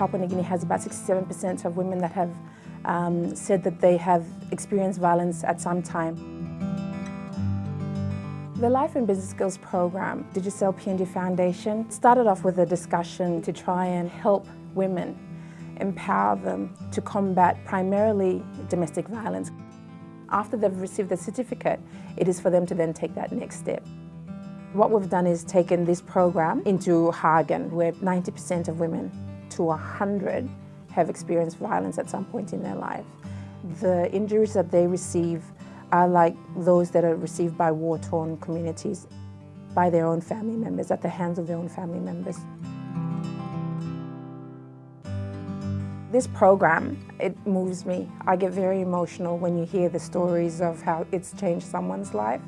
Papua New Guinea has about 67% of women that have um, said that they have experienced violence at some time. The Life and Business Skills program, Digicel PNG Foundation, started off with a discussion to try and help women, empower them to combat primarily domestic violence. After they've received the certificate, it is for them to then take that next step. What we've done is taken this program into Hagen, where 90% of women to 100 have experienced violence at some point in their life. The injuries that they receive are like those that are received by war-torn communities, by their own family members, at the hands of their own family members. This program, it moves me. I get very emotional when you hear the stories of how it's changed someone's life.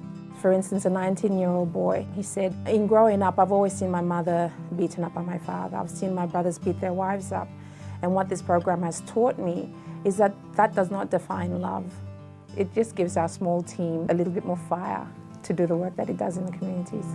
For instance, a 19-year-old boy, he said, in growing up, I've always seen my mother beaten up by my father. I've seen my brothers beat their wives up. And what this program has taught me is that that does not define love. It just gives our small team a little bit more fire to do the work that it does in the communities.